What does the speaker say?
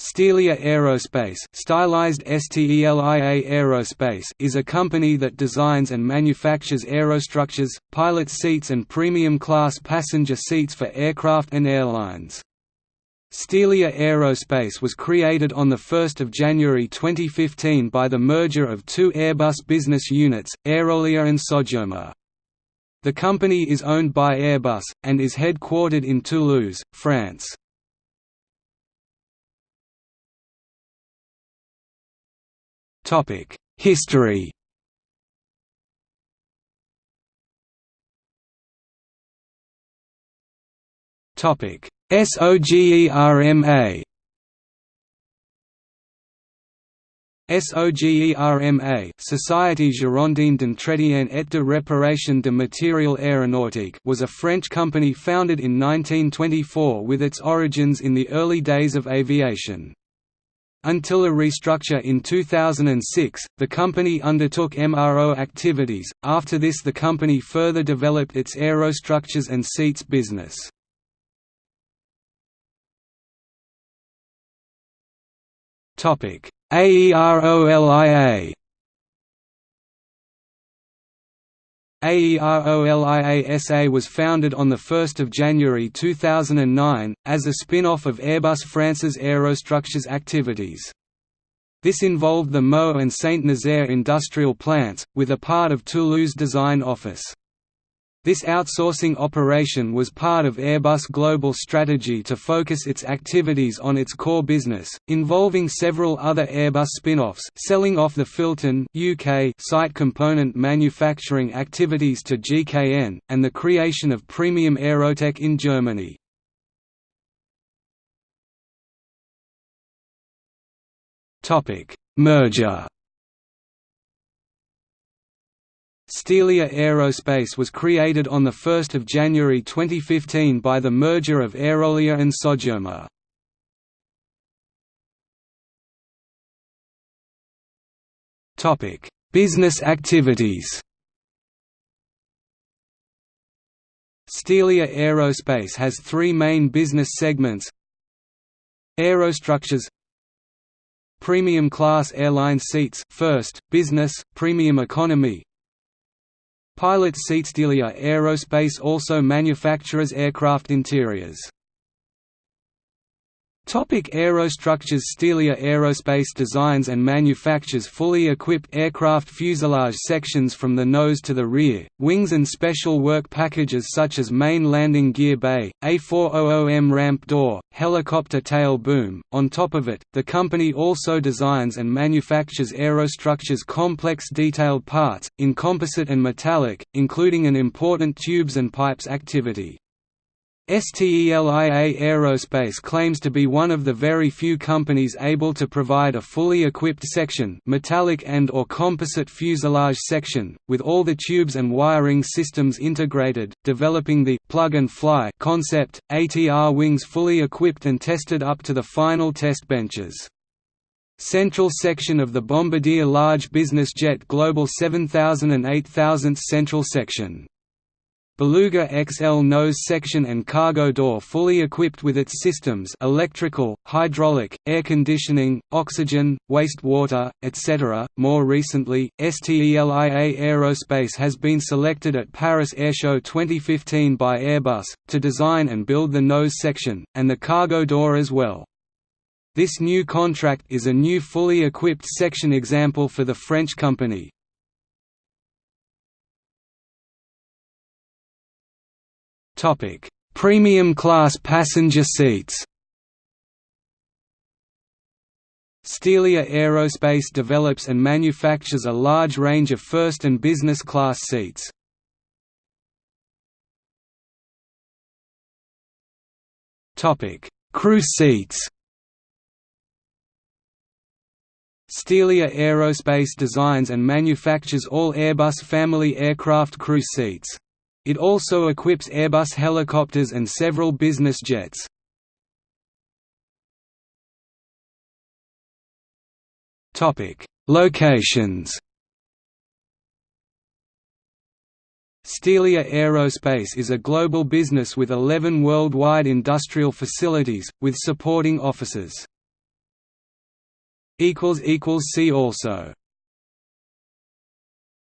Stelia Aerospace, stylized STELIA Aerospace is a company that designs and manufactures aerostructures, pilot seats and premium-class passenger seats for aircraft and airlines. Stelia Aerospace was created on 1 January 2015 by the merger of two Airbus business units, Aerolia and Sogerma. The company is owned by Airbus, and is headquartered in Toulouse, France. History Topic SOGERMA SOGERMA Société Girondine d'Entretien et de Réparation de Matériel Aéronautique was a French company founded in 1924 with its origins in the early days of aviation. Until a restructure in 2006, the company undertook MRO activities, after this the company further developed its aerostructures and seats business. AEROLIA AEROLIA SA was founded on 1 January 2009, as a spin-off of Airbus France's aerostructures activities. This involved the Meaux and Saint-Nazaire industrial plants, with a part of Toulouse design office. This outsourcing operation was part of Airbus' global strategy to focus its activities on its core business, involving several other Airbus spin-offs selling off the Filton UK site component manufacturing activities to GKN, and the creation of Premium Aerotech in Germany. Merger Stelia Aerospace was created on 1 January 2015 by the merger of Aerolia and Sogerma. Business activities Stelia Aerospace has three main business segments Aerostructures Premium class airline seats first, business, premium economy Pilot Stelia Aerospace also manufactures aircraft interiors. Topic aerostructures Stelia Aerospace designs and manufactures fully equipped aircraft fuselage sections from the nose to the rear, wings and special work packages such as main landing gear bay, A400M ramp door, helicopter tail boom. On top of it, the company also designs and manufactures aerostructures complex detailed parts, in composite and metallic, including an important tubes and pipes activity. STELIA Aerospace claims to be one of the very few companies able to provide a fully equipped section metallic and or composite fuselage section, with all the tubes and wiring systems integrated, developing the «plug-and-fly» concept, ATR wings fully equipped and tested up to the final test benches. Central section of the Bombardier Large Business Jet Global 7000 and 8000 Central section Beluga XL nose section and cargo door fully equipped with its systems electrical, hydraulic, air conditioning, oxygen, wastewater, etc. More recently, STELIA Aerospace has been selected at Paris Airshow 2015 by Airbus, to design and build the nose section, and the cargo door as well. This new contract is a new fully equipped section example for the French company. Topic: Premium class passenger seats. Stelia Aerospace develops and manufactures a large range of first and business class seats. Topic: Crew seats. Stelia Aerospace designs and manufactures all Airbus family aircraft crew seats. It also equips Airbus helicopters and several business jets. Locations Stelia Aerospace is a global business with 11 worldwide industrial facilities, with supporting offices. See also